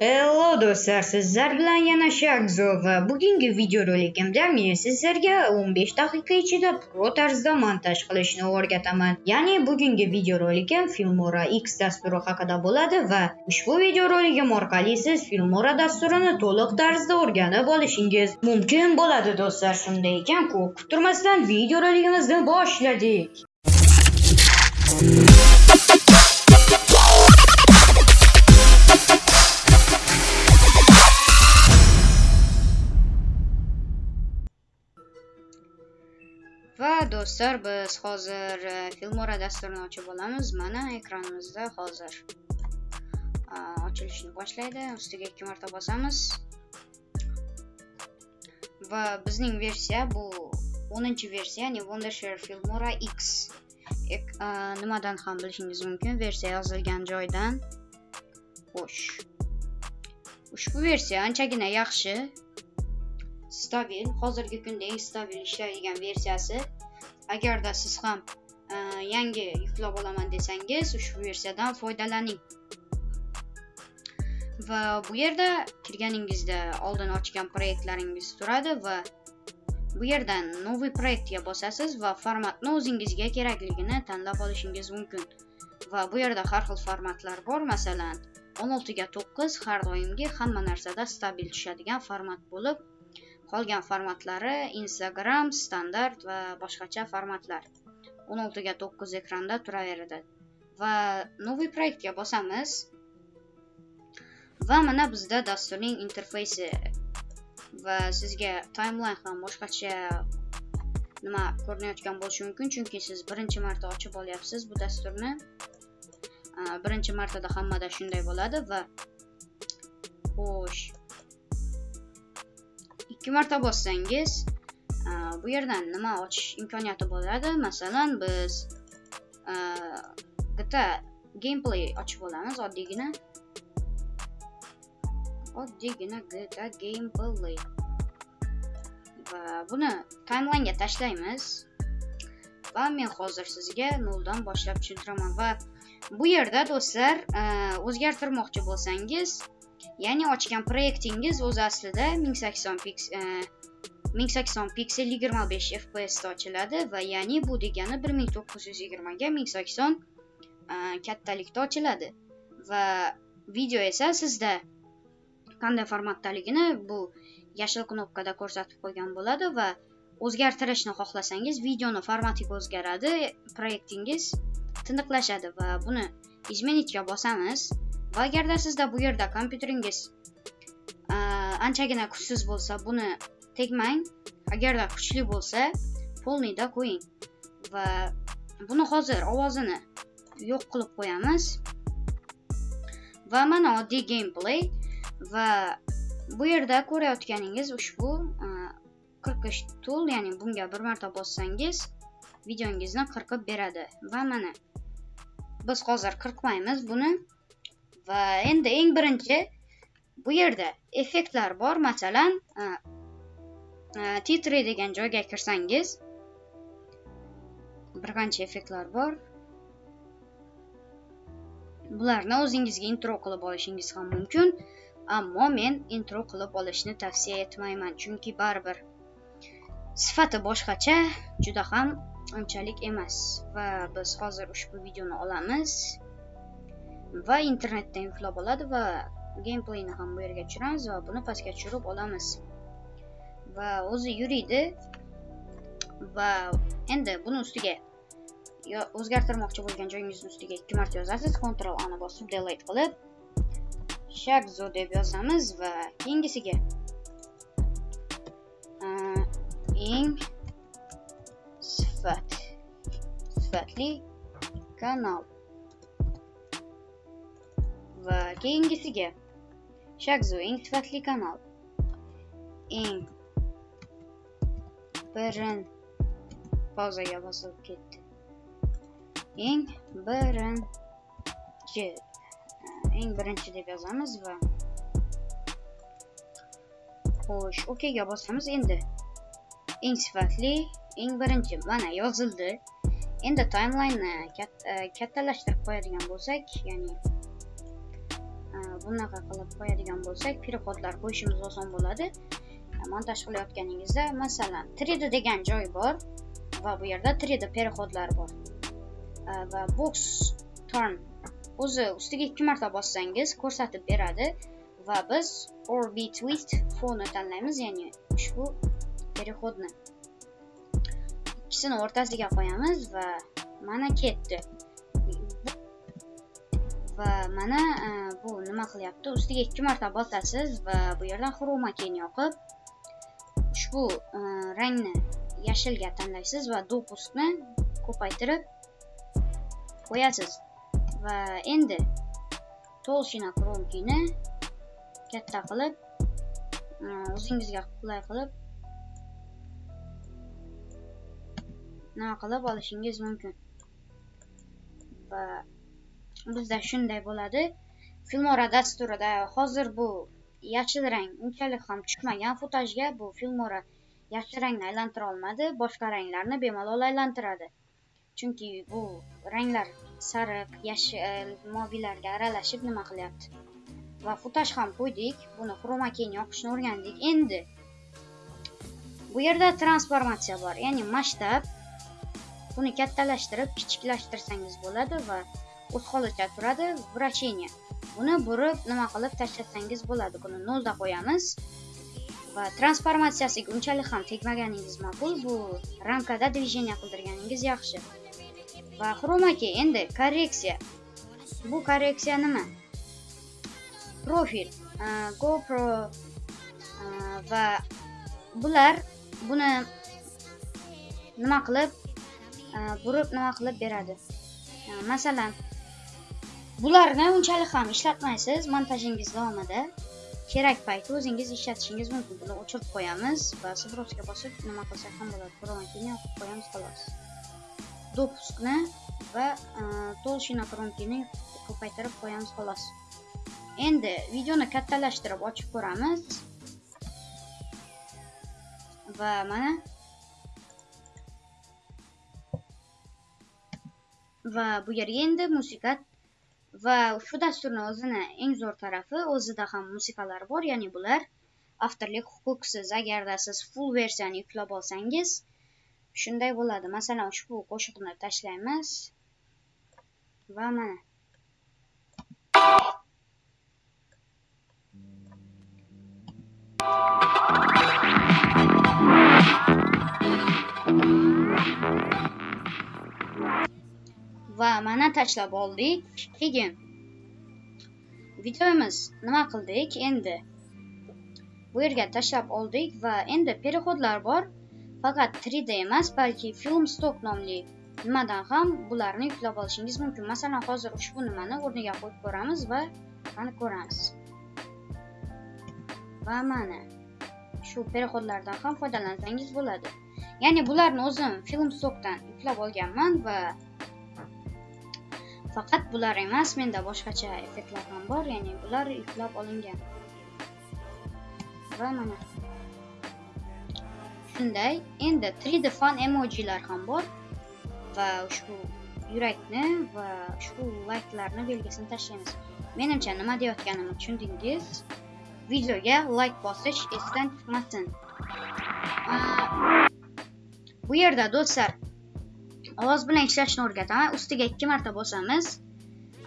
Hello do'stlar, sizlar bilan yana Shagzo va bugungi videorolikimda men sizlarga 15 daqiqa ichida pro tarzda montaj qilishni o'rgataman. Ya'ni bugungi videorolikim Filmora X dasturi haqida bo'ladi va ushbu videorolikim orqali siz Filmora dasturini to'liq tarzda o'rganib olishingiz mumkin bo'ladi do'stlar. Shunday ekan, ko'p kuttirmasdan videorolikimizni boshladik. Do'stlar biz hozir e, filmora dasturini ochib olamiz. Mana ekranimizda hozir e, ochilishni boshlaydi. Ustiga ikki marta bosamiz. Va bizning versiya bu 10 versiya ya'ni wondershare filmora x. E, nimadan ham bilishingiz mumkin? Versiya yozilgan joydan. Xo'sh. Ushbu versiya anchagina yaxshi. Stabil. Hozirgi kunda eng stabil ishlaydigan versiyasi. Agarda siz ham e, yangi yuklab olaman desangiz ushbu versiyadan foydalaning. Va bu yerda kirganingizda oldin ochgan proyektlaringiz turadi va bu yerdan новый проектga bosasiz va formatni o'zingizga kerakligini tanlab olishingiz mumkin. Va bu yerda har xil formatlar bor masalan 16 ga 9 har doimgi hamma narsada stabil tushadigan format bo'lib qolgan formatlari instagram standart va boshqacha formatlar. 16 ga 9 ekranda turaveradi. Va новый proyektga bosamiz. Va mana bizda dasturning interfeysi. Va sizga timeline ham boshqacha nima ko'rinayotgan bo'lishi mumkin chunki siz birinchi marta ochib olyapsiz bu dasturni. Birinchi martada hammada shunday bo'ladi va xo'sh. Ikki marta bossangiz e, bu yerdan nima ochish imkoniyati bo'ladi? Masalan biz e, gta gameplay ochib olamiz oddiygina. Oddiygina gta gameplay. Va buni timelinega tashlaymiz. Va men hozir sizga noldan boshlab tushuntiraman. Va bu yerda do'stlar e, o'zgartirmoqchi bo'lsangiz ya'ni ochgan proyektingiz o'zi aslida 1080 piks 1080 piksel 25 fps da ochiladi va ya'ni bu degani 1920 ga 1080 kattalikda ochiladi. Va video esa sizda qanday formatdaligini bu yashil knopkada ko'rsatib qo'ygan bo'ladi va o'zgartirishni xohlasangiz videoni formatiga o'zgaradi proyektingiz tiniqlashadi va buni izmenitga bosamiz. Va agarda sizda bu yerda kompyuteringiz anchagina kuchsiz bo'lsa buni tegmang agarda kuchli bo'lsa polniyda qo'ying va buni hozir ovozini yo'q qilib qo'yamiz va mana oddiy gameplay va bu yerda ko'rayotganingiz ushbu e, qirqish tool ya'ni bunga bir marta bossangiz videongizni qirqib beradi. Va mana biz hozir qirqmaymiz buni va endi eng birinchi bu yerda effektlar bor. Masalan titri degan joyga kirsangiz bir qancha effektlar bor. Bularni o'zingizga intro qilib olishingiz ham mumkin ammo men intro qilib olishni tavsiya etmayman. Chunki baribir sifati boshqacha juda ham unchalik emas. Va biz hozir ushbu videoni olamiz. Va internetda yuklab oladi va gameplayni ham bu yerga tushiramiz va buni pastga tushirib olamiz. Va o'zi yuriydi. Va endi buni ustiga o'zgartirmoqchi bo'lgan joyingizni ustiga ikki marta yozasiz. Ctrl ani bosib delete qilib shakzo deb yozamiz va keyingisiga. Eng sifat sifatli kanal. Va keyingisiga. Shakzu eng sifatli kanal. Eng birin pauzaga bosilib ketdi. Eng birinchi eng birinchi deb yozamiz va xo'sh okga bosamiz endi. Eng sifatli eng birinchi. Mana yozildi. Endi timelineni kattalashtirib qo'yadigan bo'lsak ya'ni Э, bunaqa qilib qo'yadigan bo'lsak переходlar qo'yishimiz oson bo'ladi. Э, montaj qilayotganingizda masalan 3d degan joy bor va bu yerda 3d переходlar bor. Э, va box turn o'zi ustiga ikki marta bossangiz ko'rsatib beradi va biz orbit twist fonni tanlaymiz ya'ni ushbu переходni ikkisini o'rtasiga qo'yamiz va mana ketdi. Va mana e, bu nima qilyapti? Ustiga ikki marta bosasiz va bu yerdan xroma keyin yoqib ushbu e, rangni yashilga tanlaysiz va dopustni ko'paytirib qo'yasiz. Va endi толщина кромкini katta qilib e, o'zingizga qulay qilib nima qilib olishingiz mumkin? Va bizda shunday bo'ladi. Filmora dasturida hozir bu yashil rang unchalik ham chiqmagan futajga bu filmora yashil rangni aylantira olmadi boshqa ranglarni bemalol aylantiradi. Chunki bu ranglar sariq yashil e, moviylarga aralashib nima qilyapti? Va futaj ham qo'ydik buni xroma keyin yoqishni o'rgandik. Endi bu yerda transformatsiya bor ya'ni masshtab buni kattalashtirib kichiklashtirsangiz bo'ladi va o'z holicha turadi вращение buni burib nima qilib tashlasangiz bo'ladi. Buni nolda qo'yamiz. Va transformatsiyasiga unchalik ham tegmaganingiz ma'qul bu ramkada движение qildirganingiz yaxshi. Va xromaki endi korreksiya. Bu korreksiya nima? Profil. Gopro. Va bular buni nima qilib burib nima qilib beradi? Masalan bularni unchalik ham ishlatmaysiz. Montajingiz davomida kerak paytda o'zingiz ishlatishingiz mumkin. Buni o'chirib qo'yamiz va сбросga bosib nima qilsak ham bo'ladi. Keyin yoqib qo'yamiz xolos. Допускni va e, толщина кромкini ko'paytirib qo'yamiz xolos. Endi videoni kattalashtirib ochib ko'ramiz. Va mana va bu yerga endi musiqa va shu dasturni o'zini eng zo'r tarafi o'zida ham musiqalar bor ya'ni bular avtorlik huquqsiz agarda siz full versiyani yuklab olsangiz shunday bo'ladi. Masalan ushbu qo'shiqni tashlaymiz. Va mana. Va mana tashlab oldik. Keyin videomiz nima qildik endi? Bu yerga tashlab oldik va endi переходlar bor. Faqat 3d emas balki film stock nomli. Nimadan ham bularni yuklab olishingiz mumkin. Masalan hozir ushbu nimani o'rniga qo'yib ko'ramiz va mana ko'ramiz. Va mana shu переходlardan ham foydalansangiz bo'ladi. Ya'ni bularni o'zim film stockdan yuklab olganman va faqat bular emas menda boshqacha effektlar ham bor ya'ni bular yuklab olingan. Va mana shunday endi 3d fan emojilar ham bor va ushbu yurakni va ushbu layklarni belgisini tashlaymiz. Menimcha nima deyotganimni tushundingiz. Videoga layk bosish esdan chiqmasin. Bu yerda do'stlar ovoz bilan ishlashni o'rgataman ustiga ikki marta bosamiz.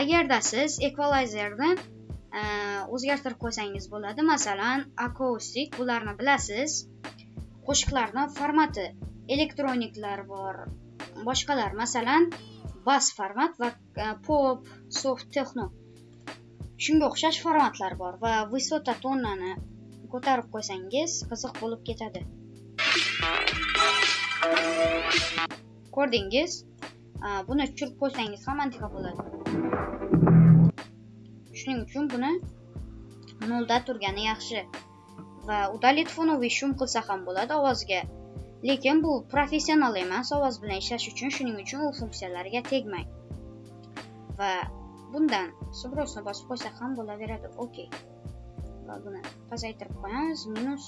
Agarda siz equalizerni e, o'zgartirib qo'ysangiz bo'ladi. Masalan akustik bularni bilasiz. Qo'shiqlarni formati elektroniklar bor boshqalar. Masalan bas format va e, pop soft texno. Shunga o'xshash formatlar bor va высота tonnani ko'tarib qo'ysangiz qiziq bo'lib ketadi. Ko'rdingiz buni tushirib qo'ysangiz ham antiqa bo'ladi. Shuning uchun buni nolda turgani yaxshi. Va удалить fonoviy shum qilsa ham bo'ladi ovozga. Lekin bu professional emas ovoz bilan ishlash uchun shuning uchun u funksiyalarga tegmang. Va bundan сбросni bosib qo'ysa ham bo'laveradi. Okey va buni pasaytirib qo'yamiz. Minus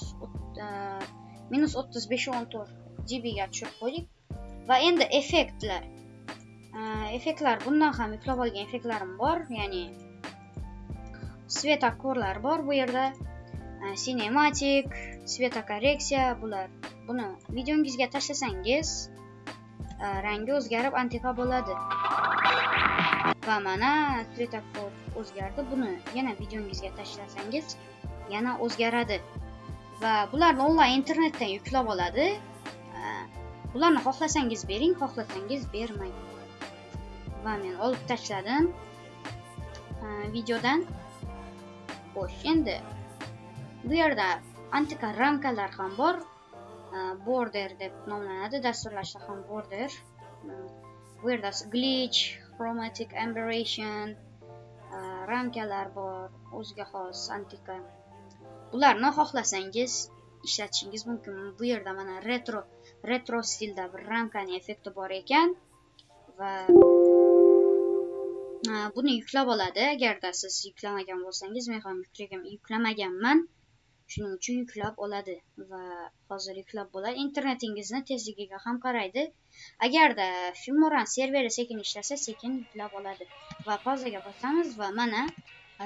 minus o'ttiz besh o'n to'rt dbga tushirib qo'ydik. Va endi effektlar. Effektlar bundan ham yuklab olgan effektlarim bor ya'ni svetokorlar bor bu yerda. Cinematic svetokorreksiya bular buni videongizga tashlasangiz rangi o'zgarib antiqa bo'ladi. Va mana svetokor o'zgardi buni yana videongizga tashlasangiz yana o'zgaradi. Va bularni onlayn internetdan yuklab oladi. Bularni xohlasangiz bering xohlasangiz bermang. Va men olib tashladim. Videodan xo'sh endi bu yerda antika ramkalar ham bor. Border deb nomlanadi dasturlashda ham border. Hmm, bu yerda glitch chromatic aberration ramkalar bor o'ziga xos antika. Bularni xohlasangiz ishlatishingiz mumkin. Bu yerda mana retro retro stilda bir ramkani effekti bor ekan va e, buni yuklab oladi agarda siz yuklamagan bo'lsangiz men ham yuklamaganman shuning uchun yuklab oladi va hozir yuklab bo'ladi internetingizni tezligiga ham qaraydi agarda filmoran serveri sekin ishlasa sekin yuklab oladi va pauzaga bosamiz va mana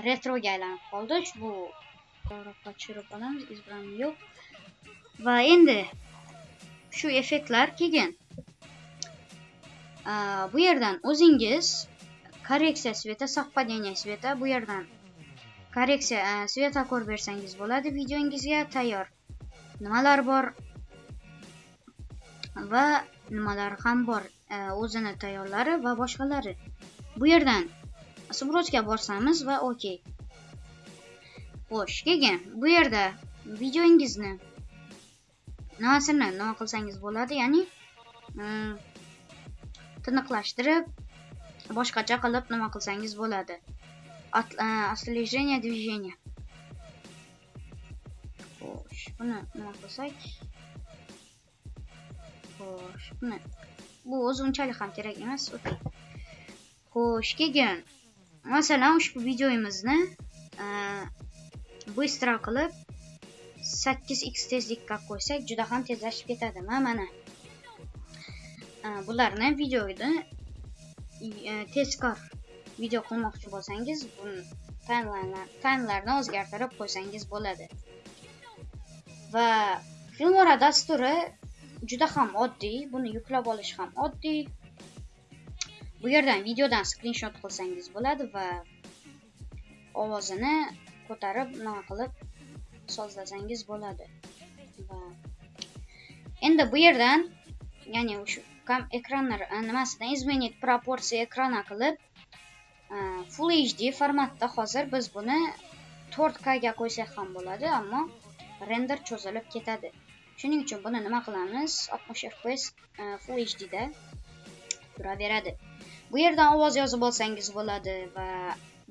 retroga aylanib qoldi ushbu qochirib olamiz избран yo'q va endi shu effektlar keyin bu yerdan o'zingiz korreksiya sveta совпадение sveta bu yerdan korreksiya svetokor bersangiz bo'ladi videongizga tayyor. Nimalar bor? Va nimalar ham bor? O'zini tayyorlari va boshqalari. Bu yerdan сбросga borsamiz va okey xo'sh keyin bu yerda videongizni nimasini nima qilsangiz bo'ladi ya'ni mm, tiniqlashtirib boshqacha qilib nima qilsangiz bo'ladi. Отслежение движения e, xo'sh buni nima qilsak? Xo'sh buni bu o'zi unchalik ham kerak emas okey xo'sh keyin masalan ushbu videomizni быстро e, qilib 8x tezlikka qo'ysak juda ham tezlashib ketadi mana. Bularni videoda e, tezkor video qilmoqchi bo'lsangiz buni taymlarni o'zgartirib qo'ysangiz bo'ladi. Va filmora dasturi juda ham oddiy buni yuklab olish ham oddiy. Bu yerdan videodan skrinshot qilsangiz bo'ladi va ovozini ko'tarib nima qilib sozlasangiz bo'ladi. Va endi bu yerdan ya'ni o'sha ekranlar e, nimasidan изменить proporsiya ekrana qilib e, full hd formatda hozir biz buni 4k ga qo'ysak ham bo'ladi ammo render cho'zilib ketadi. Shuning uchun buni nima qilamiz? 60 fps e, full hd da turaveradi. Bu yerdan ovoz yozib olsangiz bo'ladi va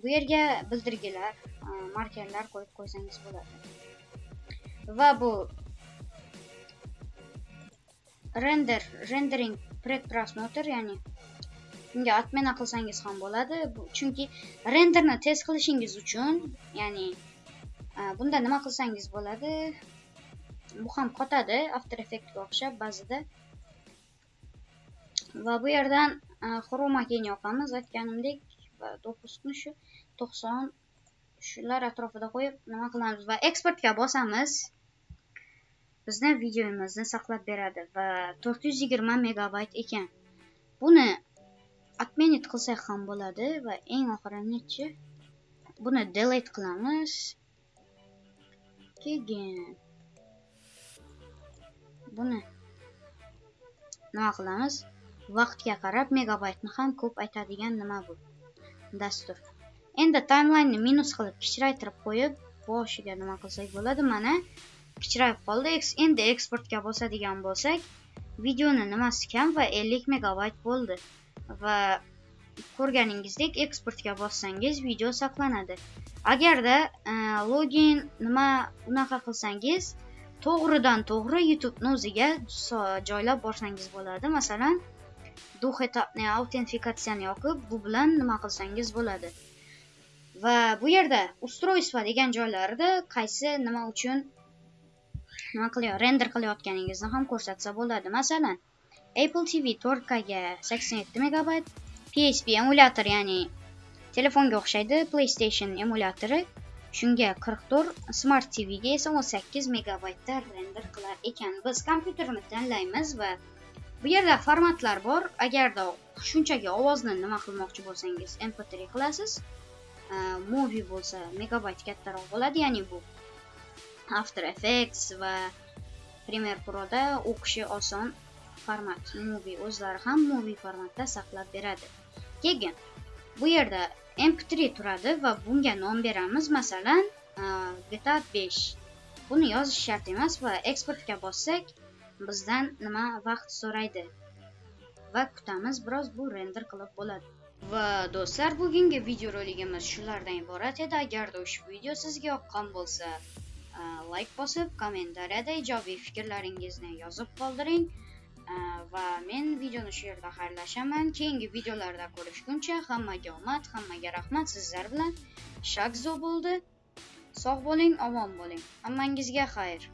bu yerga bildirgilar e, markerlar qo'yib qo'ysangiz bo'ladi. Va bu render rendering predprosмотр ya'ni bunga отмена qilsangiz ham bo'ladi. Chunki renderni tez qilishingiz uchun ya'ni e, bunda nima qilsangiz bo'ladi? Bu ham qotadi after effectga o'xshab ba'zida. Va bu yerdan e, xroma keyin yoqamiz aytganimdek va dokusni shu to'qson shular atrofida qo'yib nima qilamiz? Va eksportga bosamiz. Bizni videomizni saqlab beradi va 420 megabayt ekan. Buni отменить qilsak ham bo'ladi va eng oxirinichi buni delete qilamiz. Keyin buni nima qilamiz? Vaqtga qarab megabaytni ham ko'p aytadigan nima bu? Dastur. Endi timelineni minus qilib kichraytirib qo'yib boshiga nima qilsak bo'ladi? Mana kichrayib qoldi. Endi eksportga bosadigan bo'lsak videoni nimasi kam va 50 megabayt bo'ldi. Va ko'rganingizdek eksportga bossangiz video saqlanadi. Agarda e, login nima unaqa qilsangiz to'g'ridan to'g'ri youtubeni o'ziga joylab borsangiz bo'ladi. Masalan duxetapni e, autentifikatsiyani yoqib bu bilan nima qilsangiz bo'ladi. Va bu yerda ustroyство degan joylarida qaysi nima uchun nima qilyapti render qilayotganingizni ham ko'rsatsa bo'ladi. Masalan apple tv 4kga 87 megabayt psp emulyator ya'ni telefonga o'xshaydi playstation emulyatori shunga 44 smart tvga esa 18 megabaytda render qilar ekan. Biz kompyuterni tanlaymiz va bu yerda formatlar bor. Agarda shunchaki ovozni nima qilmoqchi bo'lsangiz mp3 qilasiz. Э, movie bo'lsa megabayt kattaroq bo'ladi ya'ni bu after effects va premier proda o'qishi oson format movie o'zlari ham movie formatda saqlab beradi. Keyin bu yerda mp3 turadi va bunga nom beramiz masalan e, gta 5 buni yozish shart emas va eksportga bossak bizdan nima vaqt so'raydi? Va kutamiz biroz bu render qilib bo'ladi. Va do'stlar bugungi videoroligimiz shulardan iborat edi. Agarda ushbu video sizga yoqqan bo'lsa layk bosib kommentariyada ijobiy fikrlaringizni yozib qoldiring. Va men videoni shu yerda xayrlashaman. Keyingi videolarda ko'rishguncha hammaga omad hammaga rahmat. Sizlar bilan shakzo bo'ldi. Sog' bo'ling omon bo'ling. Hammangizga xayr.